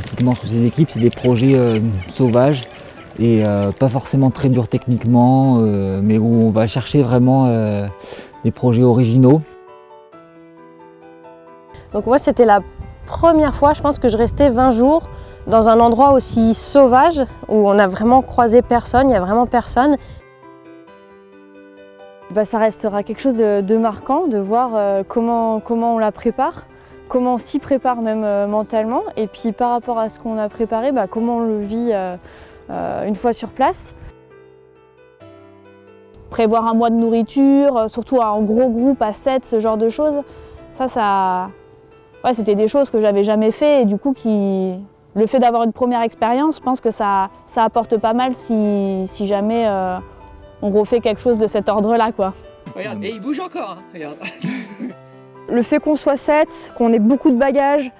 classiquement sous ces équipes, c'est des projets sauvages et pas forcément très durs techniquement, mais où on va chercher vraiment des projets originaux. Donc moi c'était la première fois, je pense que je restais 20 jours dans un endroit aussi sauvage où on a vraiment croisé personne, il n'y a vraiment personne. Bah, ça restera quelque chose de, marquant de voir euh, comment, comment on la prépare, comment on s'y prépare même euh, mentalement et puis par rapport à ce qu'on a préparé, bah, comment on le vit euh, une fois sur place. Prévoir un mois de nourriture, surtout en gros groupe à 7, ce genre de choses, ça, ça, ouais, c'était des choses que j'avais jamais fait et du coup qui, le fait d'avoir une première expérience, je pense que ça, ça apporte pas mal si, si jamais euh, on refait quelque chose de cet ordre-là. quoi. Regarde, et il bouge encore, hein. regarde. Le fait qu'on soit 7, qu'on ait beaucoup de bagages,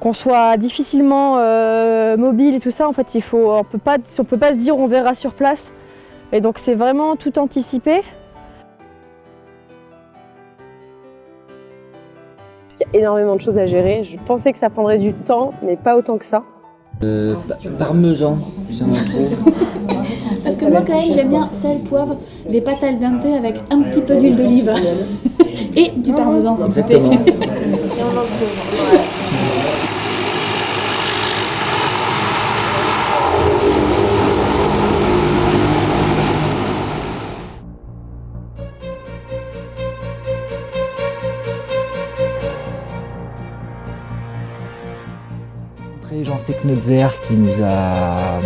qu'on soit difficilement euh, mobile et tout ça, en fait, il faut, on peut pas, on peut pas se dire on verra sur place. Et donc c'est vraiment tout anticipé. Il y a énormément de choses à gérer. Je pensais que ça prendrait du temps, mais pas autant que ça. Euh, parmesan, Parce que moi quand même j'aime bien sel, poivre, les pâtes al dente avec un petit peu d'huile d'olive. Et du parmesan s'il vous plaît. Jean Seknetzer qui nous a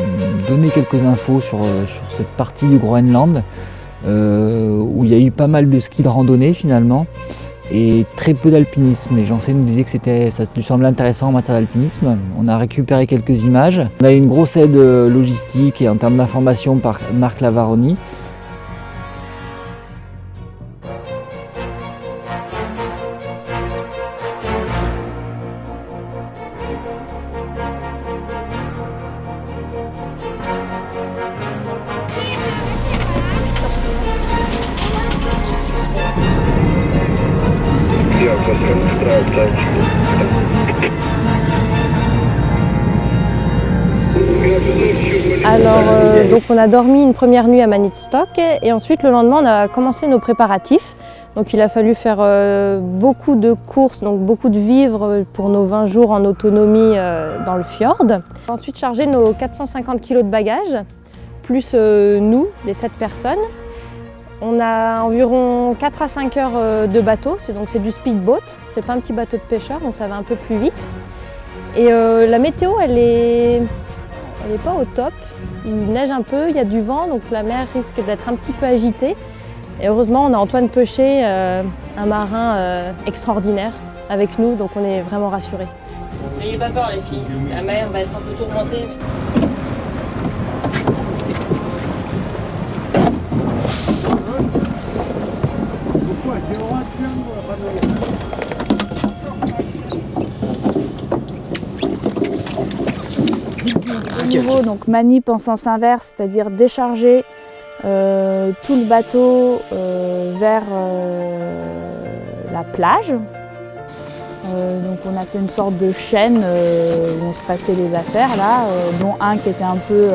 donné quelques infos sur, euh, sur cette partie du Groenland euh, où il y a eu pas mal de ski de randonnée finalement et très peu d'alpinisme. Et Jean nous disait que ça lui semblait intéressant en matière d'alpinisme. On a récupéré quelques images. On a eu une grosse aide euh, logistique et en termes d'information par Marc Lavaroni. Alors, euh, donc on a dormi une première nuit à Manitstock et ensuite le lendemain on a commencé nos préparatifs. Donc il a fallu faire euh, beaucoup de courses, donc beaucoup de vivres pour nos 20 jours en autonomie euh, dans le fjord. Ensuite charger nos 450 kg de bagages, plus nous, les 7 personnes. On a environ 4 à 5 heures de bateau, c'est donc c'est du speedboat, c'est pas un petit bateau de pêcheur donc ça va un peu plus vite. Et la météo elle est pas au top. Il neige un peu, il y a du vent, donc la mer risque d'être un petit peu agitée. Et heureusement, on a Antoine Peuchet, euh, un marin euh, extraordinaire, avec nous, donc on est vraiment rassurés. N'ayez pas peur les filles, la mer va être un peu tourmentée. Nouveau, donc manip en sens inverse, c'est-à-dire décharger euh, tout le bateau euh, vers euh, la plage. donc on a fait une sorte de chaîne où on se passait les affaires là, dont un qui était un peu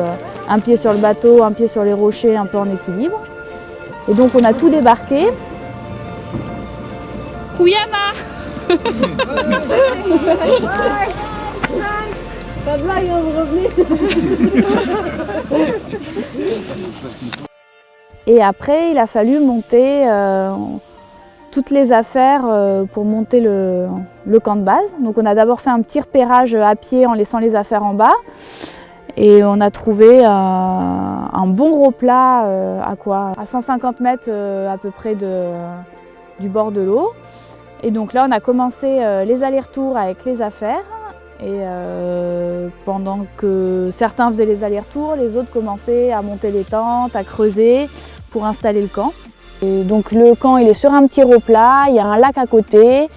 un pied sur le bateau, un pied sur les rochers, un peu en équilibre. Et donc on a tout débarqué. Kuyama Pas de blague, vous revenez Et après, il a fallu monter euh, toutes les affaires euh, pour monter le, camp de base. Donc on a d'abord fait un petit repérage à pied en laissant les affaires en bas. Et on a trouvé euh, un bon replat à quoi? À 150 mètres à peu près du bord de l'eau. Et donc là, on a commencé les allers-retours avec les affaires. Et euh, pendant que certains faisaient les allers-retours, les autres commençaient à monter les tentes, à creuser pour installer le camp. Et donc le camp il est sur un petit replat, il y a un lac à côté,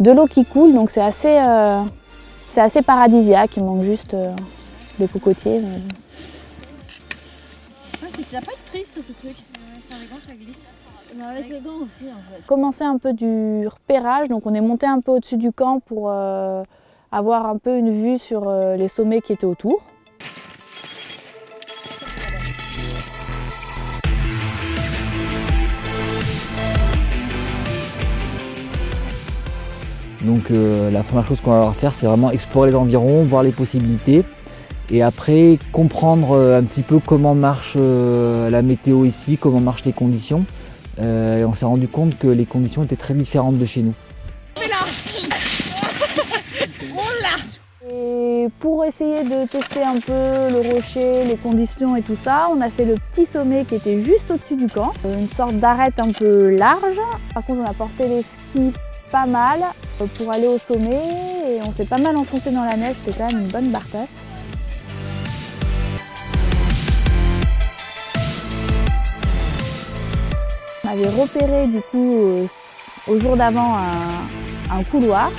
de l'eau qui coule, donc c'est assez, euh, assez paradisiaque, il manque juste euh, des cocotiers. Mais... Ah, pas de prise sur ce truc, c'est un ça glisse. Mais avec le gant aussi en fait. Commencer un peu du repérage, donc on est monté un peu au-dessus du camp pour avoir un peu une vue sur euh, les sommets qui étaient autour. Donc euh, la première chose qu'on va avoir à faire, c'est vraiment explorer les environs, voir les possibilités et après comprendre euh, un petit peu comment marche la météo ici, comment marchent les conditions. Et on s'est rendu compte que les conditions étaient très différentes de chez nous. Et pour essayer de tester un peu le rocher, les conditions et tout ça, on a fait le petit sommet qui était juste au-dessus du camp. Une sorte d'arête un peu large. Par contre, on a porté les skis pas mal pour aller au sommet et on s'est pas mal enfoncé dans la neige, c'était quand même une bonne bartasse. On avait repéré du coup euh, au jour d'avant un, couloir,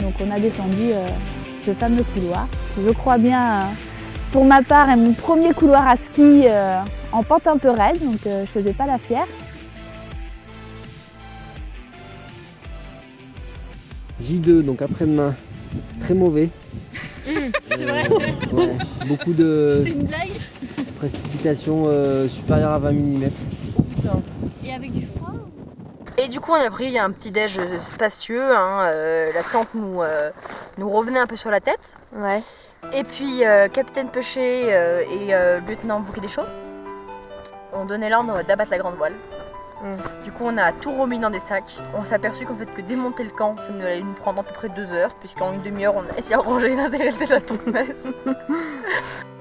donc on a descendu euh, ce fameux couloir. Je crois bien, euh, pour ma part, est mon premier couloir à ski euh, en pente un peu raide, donc euh, je faisais pas la fière. J2, donc après-demain. Très mauvais. C'est vrai Ouais, beaucoup de C'est une blague précipitations euh, supérieures à 20 mm. Et avec du Et du coup, on a pris un petit déj spacieux. hein, euh, la tente nous, euh, nous revenait un peu sur la tête. Ouais. Et puis, euh, capitaine euh, et lieutenant Bouquet des Chauds ont donné l'ordre d'abattre la grande voile. Du coup, on a tout remis dans des sacs. On s'est aperçu qu'en fait, que démonter le camp, ça nous allait nous prendre à peu près deux heures, puisqu'en une demi-heure, on a essayé de ranger l'intégralité de la tour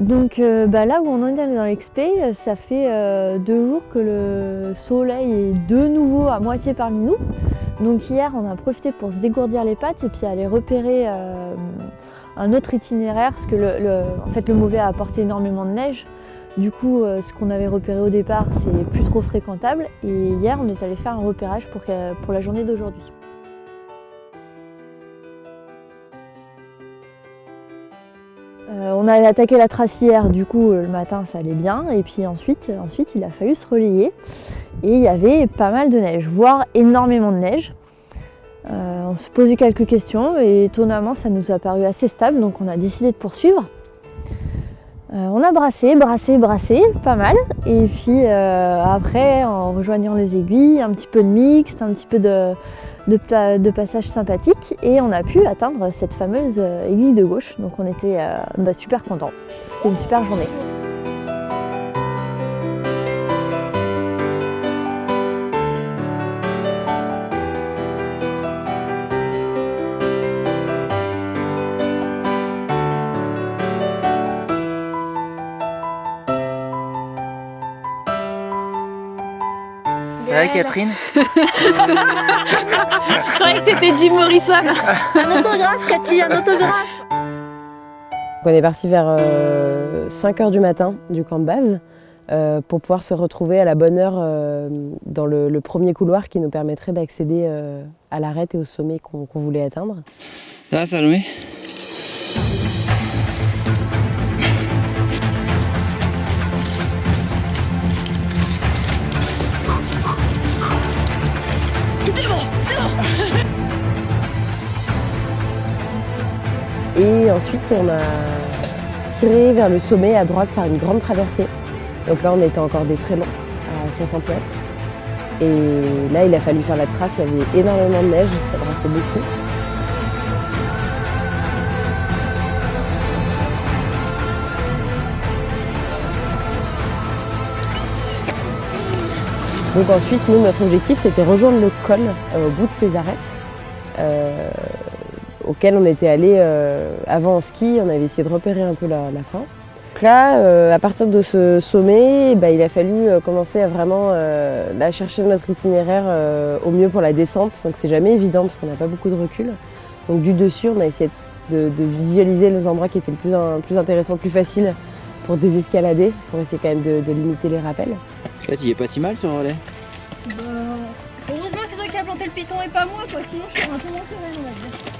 Donc euh, bah, là où on en est dans l'expé, ça fait euh, deux jours que le soleil est de nouveau à moitié parmi nous. Donc hier on a profité pour se dégourdir les pattes et puis aller repérer euh, un autre itinéraire parce que le, fait, le mauvais a apporté énormément de neige. Du coup euh, ce qu'on avait repéré au départ c'est plus trop fréquentable et hier on est allé faire un repérage pour la journée d'aujourd'hui. On avait attaqué la trace hier, du coup euh, le matin ça allait bien, et puis ensuite, ensuite il a fallu se relayer. Et il y avait pas mal de neige, voire énormément de neige. Euh, on se posait quelques questions et étonnamment ça nous a paru assez stable, donc on a décidé de poursuivre. Euh, on a brassé, brassé, brassé, pas mal. Et puis euh, après, en rejoignant les aiguilles, un petit peu de mixte, un petit peu de, de, pla- de passage sympathique. Et on a pu atteindre cette fameuse euh, aiguille de gauche. Donc on était euh, bah, super contents. C'était une super journée. Vrai, Catherine Je croyais que c'était Jim Morrison. Un autographe, Cathy, un autographe. On est parti vers 5h du matin du camp de base euh, pour pouvoir se retrouver à la bonne heure euh, dans le, le premier couloir qui nous permettrait d'accéder euh, à l'arête et au sommet qu'on voulait atteindre. Ça va, Salomé Et ensuite, on a tiré vers le sommet à droite par une grande traversée. Donc là, on était encore des très à 60 mètres. Et là, il a fallu faire la trace, il y avait énormément de neige, ça brassait beaucoup. Donc ensuite, nous, notre objectif, c'était rejoindre le col euh, au bout de ces arêtes. euh, auquel on était allé euh, avant en ski, on avait essayé de repérer un peu la, la fin. Donc là, euh, à partir de ce sommet, bah, il a fallu euh, commencer à vraiment euh, là, chercher notre itinéraire euh, au mieux pour la descente, donc c'est jamais évident parce qu'on n'a pas beaucoup de recul. Donc du dessus, on a essayé de, de visualiser les endroits qui étaient le plus, un- plus intéressants, le plus faciles pour désescalader, pour essayer quand même de, de limiter les rappels. Chouette, il est pas si mal ce relais. Heureusement que c'est toi qui as planté le piton et pas moi, quoi, sinon je serais un peu moins sereine, on va dire.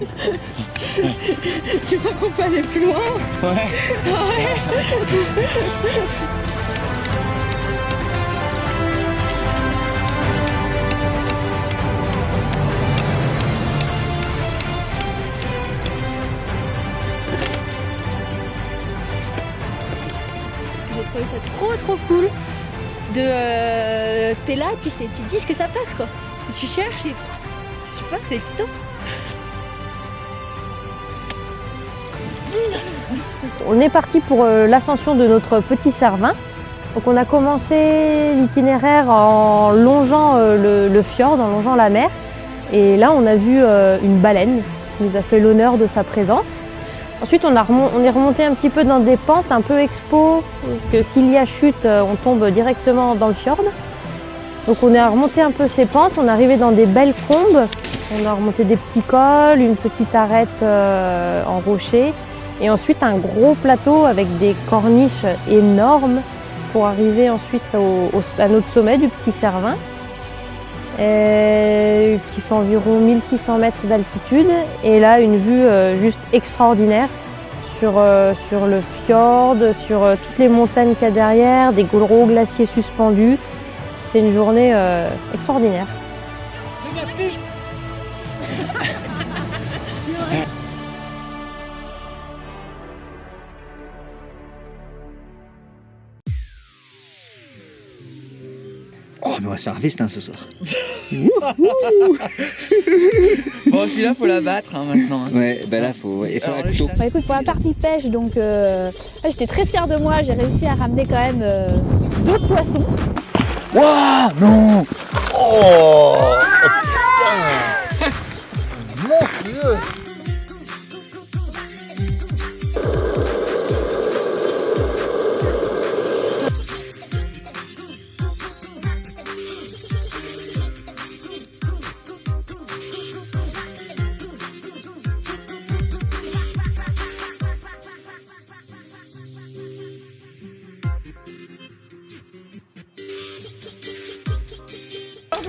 tu crois qu'on peut aller plus loin Ouais. J'ai trouvé ça trop trop cool de euh, t'es là puis c'est- tu te dis ce que ça passe quoi. Et tu cherches et je sais pas, c'est excitant. On est parti pour euh, l'ascension de notre petit Cervin. On a commencé l'itinéraire en longeant euh, le, fjord, en longeant la mer. Et là on a vu euh, une baleine qui nous a fait l'honneur de sa présence. Ensuite on, est remonté un petit peu dans des pentes un peu expo, parce que s'il y a chute, on tombe directement dans le fjord. Donc on est remonté un peu ces pentes, on est arrivé dans des belles combes. On a remonté des petits cols, une petite arête en rocher. Et ensuite un gros plateau avec des corniches énormes pour arriver ensuite à notre sommet du petit Cervin, euh, qui fait environ 1600 mètres d'altitude. Et là, une vue euh, juste extraordinaire sur, euh, sur le fjord, sur toutes les montagnes qu'il y a derrière, des gros glaciers suspendus. C'était une journée extraordinaire. Va se faire un festin ce soir. Bon, celui-là, faut la battre hein, maintenant. hein. Ouais, bah là, faut, il faut Alors, couteau. Bah écoute, pour la partie pêche, donc euh, ouais, j'étais très fière de moi. J'ai réussi à ramener quand même euh, deux poissons. Waouh Non Oh putain Monstrueux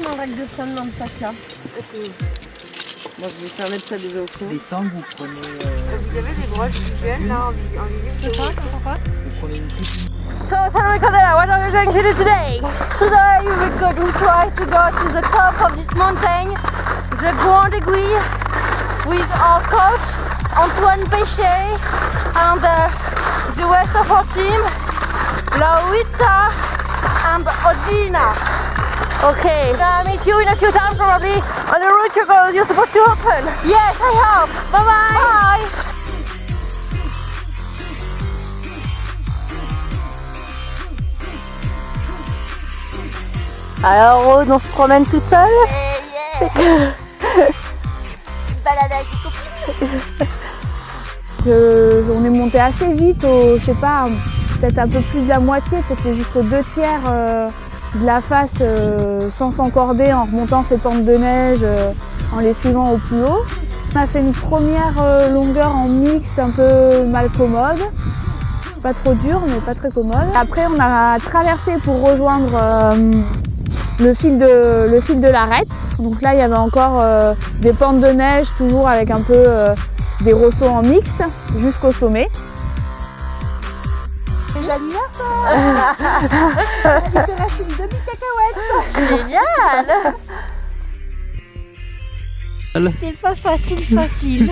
Un rack de femme dans le sac là. Moi, je vais faire mettre ça déjà au fond. Les sangs, vous prenez, euh, Vous avez des broches visuelles là en, visi- en visite C'est quoi C'est pourquoi vous prenez une petite So, Salome Candela, what are we going to do today? Today we will go, we try to go to the top of this mountain, the Grand Aiguille, with our coach Antoine Péchet and uh, the rest of our team, Laurita and Odina. Okay. I'll meet you in a few times probably on the route you're, go- you're supposed to open. Yes, I hope. Bye bye. Bye. Alors Rose, on se promène toute seule? Balade avec les copines. On est monté assez vite, au, je sais pas, peut-être un peu plus de la moitié, peut-être jusqu'aux deux tiers euh, de la face euh, sans s'encorder en remontant ces pentes de neige, euh, en les suivant au plus haut. On a fait une première euh, longueur en mixte un peu mal commode, pas trop dur mais pas très commode. Après on a traversé pour rejoindre euh, le fil de, le fil de l'arête. Donc là il y avait encore euh, des pentes de neige toujours avec un peu euh, des ressauts en mixte jusqu'au sommet. Génial. C'est pas facile, facile.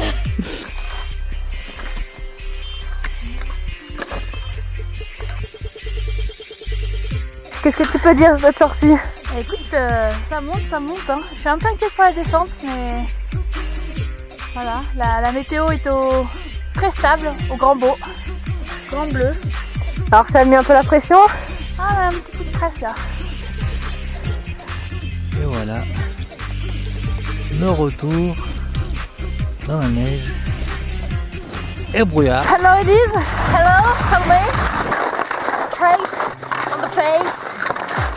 Qu'est-ce que tu peux dire de cette sortie? Écoute, euh, ça monte, ça monte. hein. Je suis un peu inquiète pour la descente, mais voilà, la, la météo est au... très stable, au grand beau, grand bleu. Alors ça a mis un peu la pression? Ah, un petit coup de presse là. Voilà. Le retour dans la neige. Et brouillard. Hello Elise Hello, Salome Straight on the face,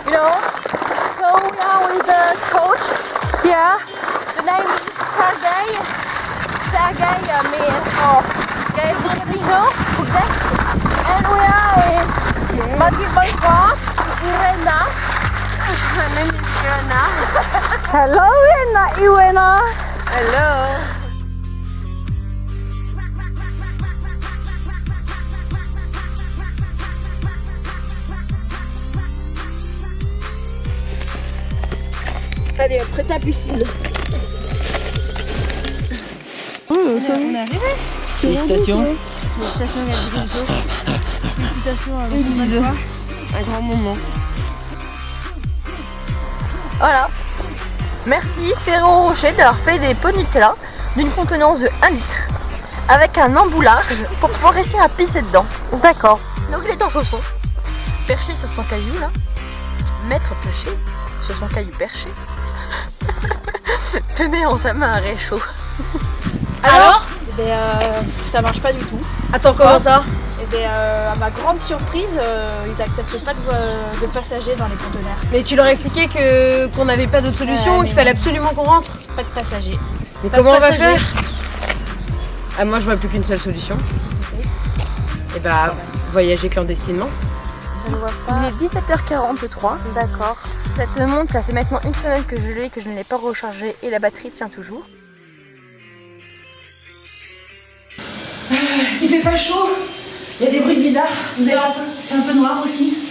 you know. So are with the coach. Yeah. The name is Sergey. Sergey uh, me oh, Sergey. Bukdesh. And we are in Magic Boy Park, Irena her name is Hello, Rena Iwena. Hello. Allez, après ta piscine. Oh, on, est, arrivé. Félicitations. Félicitations, Félicitations à Un grand moment. Voilà. Merci Ferrero Rocher d'avoir fait des pots Nutella d'une contenance de 1 litre avec un embout large pour pouvoir réussir à pisser dedans. D'accord. Donc il est en chaussons, perché sur son caillou là, maître pêché sur son caillou perché, tenait en sa main un réchaud. Alors eh ben, euh, Ça marche pas du tout. Attends, comment ça? Et ben, euh, à ma grande surprise, euh, ils n'acceptent pas de, de passagers dans les conteneurs. Mais tu leur as expliqué que qu'on n'avait pas d'autre solution, qu'il fallait absolument qu'on rentre. Pas de passagers. Mais Pas comment on va faire? Ah, Moi, je vois plus qu'une seule solution. Et bah, voyager clandestinement. Il est 17h43. D'accord. Cette montre, ça fait maintenant une semaine que je l'ai, que je ne l'ai pas rechargée et la batterie tient toujours. Il fait pas chaud, il y a des bruits bizarres, vous avez un peu, un peu noir aussi.